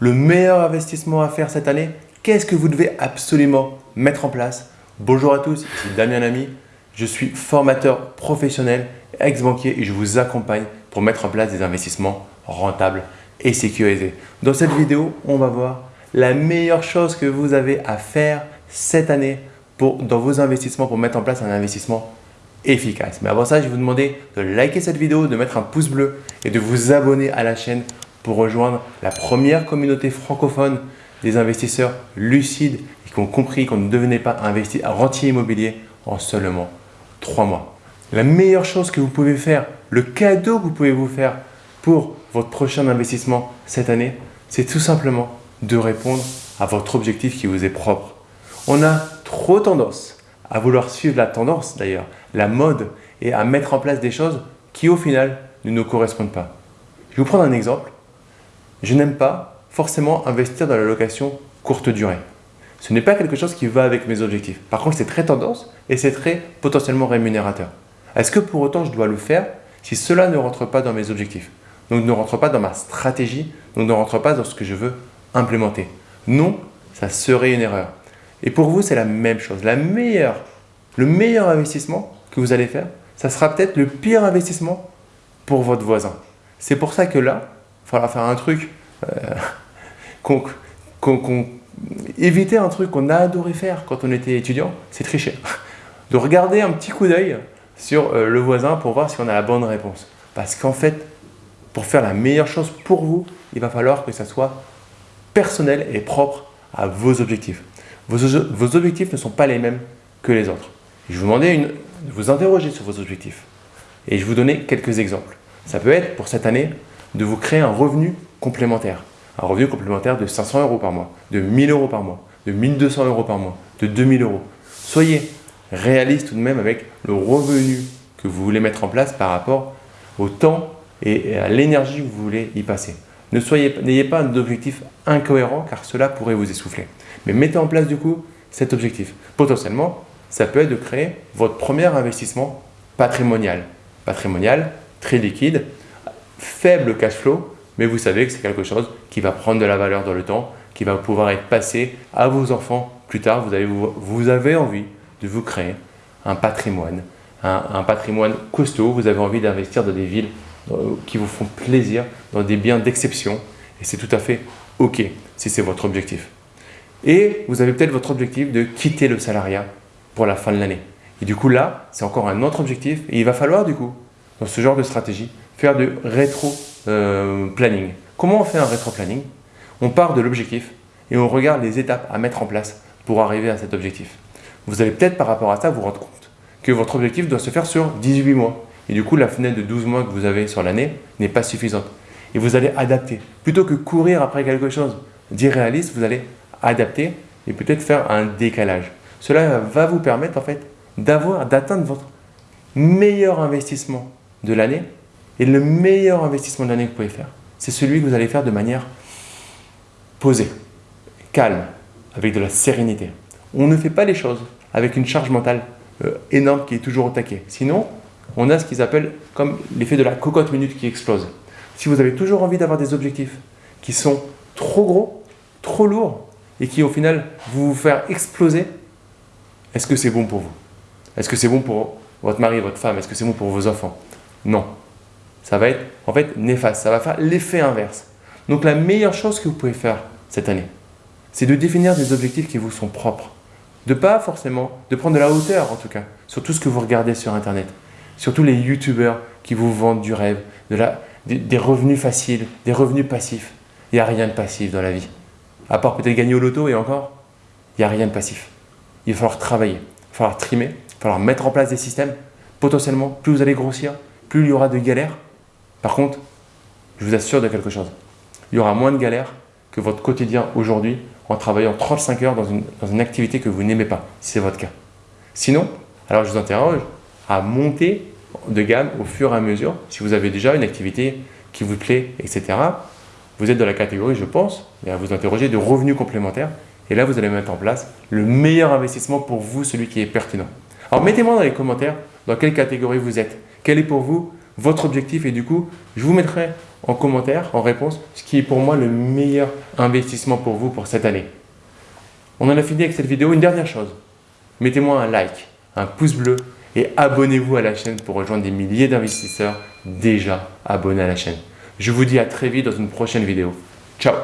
le meilleur investissement à faire cette année Qu'est-ce que vous devez absolument mettre en place Bonjour à tous, ici Damien Lamy. Je suis formateur professionnel, ex-banquier et je vous accompagne pour mettre en place des investissements rentables et sécurisés. Dans cette vidéo, on va voir la meilleure chose que vous avez à faire cette année pour, dans vos investissements pour mettre en place un investissement efficace. Mais avant ça, je vais vous demander de liker cette vidéo, de mettre un pouce bleu et de vous abonner à la chaîne pour rejoindre la première communauté francophone des investisseurs lucides et qui ont compris qu'on ne devenait pas investir à rentier immobilier en seulement trois mois. La meilleure chose que vous pouvez faire, le cadeau que vous pouvez vous faire pour votre prochain investissement cette année, c'est tout simplement de répondre à votre objectif qui vous est propre. On a trop tendance à vouloir suivre la tendance d'ailleurs, la mode et à mettre en place des choses qui au final ne nous correspondent pas. Je vais vous prendre un exemple. Je n'aime pas forcément investir dans la location courte durée. Ce n'est pas quelque chose qui va avec mes objectifs. Par contre, c'est très tendance et c'est très potentiellement rémunérateur. Est-ce que pour autant je dois le faire si cela ne rentre pas dans mes objectifs? Donc ne rentre pas dans ma stratégie, donc ne rentre pas dans ce que je veux implémenter Non, ça serait une erreur. Et pour vous, c'est la même chose. La meilleure, le meilleur investissement que vous allez faire, ça sera peut-être le pire investissement pour votre voisin. C'est pour ça que là, il faudra faire un truc, euh, éviter un truc qu'on a adoré faire quand on était étudiant, c'est tricher. De regarder un petit coup d'œil sur euh, le voisin pour voir si on a la bonne réponse. Parce qu'en fait, pour faire la meilleure chose pour vous, il va falloir que ça soit personnel et propre à vos objectifs. Vos, objectifs ne sont pas les mêmes que les autres. Je vous demandais de vous interroger sur vos objectifs et je vous donner quelques exemples. Ça peut être pour cette année de vous créer un revenu complémentaire. Un revenu complémentaire de 500 euros par mois, de 1000 euros par mois, de 1200 euros par mois, de 2000 euros. Soyez réaliste tout de même avec le revenu que vous voulez mettre en place par rapport au temps et à l'énergie que vous voulez y passer. N'ayez pas un objectif incohérent car cela pourrait vous essouffler. Mais mettez en place du coup cet objectif. Potentiellement, ça peut être de créer votre premier investissement patrimonial. Patrimonial, très liquide, faible cash flow, mais vous savez que c'est quelque chose qui va prendre de la valeur dans le temps, qui va pouvoir être passé à vos enfants plus tard. Vous avez, vous avez envie de vous créer un patrimoine, un, un patrimoine costaud. Vous avez envie d'investir dans des villes qui vous font plaisir, dans des biens d'exception. Et c'est tout à fait OK si c'est votre objectif. Et vous avez peut-être votre objectif de quitter le salariat pour la fin de l'année. Et du coup là, c'est encore un autre objectif. Et il va falloir du coup, dans ce genre de stratégie, faire du rétro-planning. Comment on fait un rétro-planning? On part de l'objectif et on regarde les étapes à mettre en place pour arriver à cet objectif. Vous allez peut-être par rapport à ça vous rendre compte que votre objectif doit se faire sur 18 mois. Et du coup, la fenêtre de 12 mois que vous avez sur l'année n'est pas suffisante. Et vous allez adapter. Plutôt que courir après quelque chose d'irréaliste, vous allez adapter et peut-être faire un décalage. Cela va vous permettre en fait d'avoir, d'atteindre votre meilleur investissement de l'année. Et le meilleur investissement de l'année que vous pouvez faire, c'est celui que vous allez faire de manière posée, calme, avec de la sérénité. On ne fait pas les choses avec une charge mentale euh, énorme qui est toujours au taquet. Sinon, on a ce qu'ils appellent comme l'effet de la cocotte minute qui explose. Si vous avez toujours envie d'avoir des objectifs qui sont trop gros, trop lourds et qui au final vous vous faire exploser, est-ce que c'est bon pour vous? Est-ce que c'est bon pour votre mari, votre femme? Est-ce que c'est bon pour vos enfants? Non. Ça va être en fait néfaste, ça va faire l'effet inverse. Donc la meilleure chose que vous pouvez faire cette année, c'est de définir des objectifs qui vous sont propres. De pas forcément, de prendre de la hauteur en tout cas, sur tout ce que vous regardez sur Internet. Surtout les youtubeurs qui vous vendent du rêve, de la, des, revenus faciles, des revenus passifs. Il n'y a rien de passif dans la vie. À part peut-être gagner au loto et encore, il n'y a rien de passif. Il va falloir travailler, il va falloir trimer, il va falloir mettre en place des systèmes. Potentiellement, plus vous allez grossir, plus il y aura de galères. Par contre, je vous assure de quelque chose. Il y aura moins de galères que votre quotidien aujourd'hui en travaillant 35 heures dans une, dans une activité que vous n'aimez pas, si c'est votre cas. Sinon, alors je vous interroge, à monter de gamme au fur et à mesure. Si vous avez déjà une activité qui vous plaît, etc., vous êtes dans la catégorie, je pense, à vous interroger de revenus complémentaires. Et là, vous allez mettre en place le meilleur investissement pour vous, celui qui est pertinent. Alors, mettez-moi dans les commentaires dans quelle catégorie vous êtes? Quel est pour vous votre objectif? Et du coup, je vous mettrai en commentaire, en réponse, ce qui est pour moi le meilleur investissement pour vous pour cette année. On en a fini avec cette vidéo. Une dernière chose, mettez-moi un like, un pouce bleu et abonnez-vous à la chaîne pour rejoindre des milliers d'investisseurs déjà abonnés à la chaîne. Je vous dis à très vite dans une prochaine vidéo. Ciao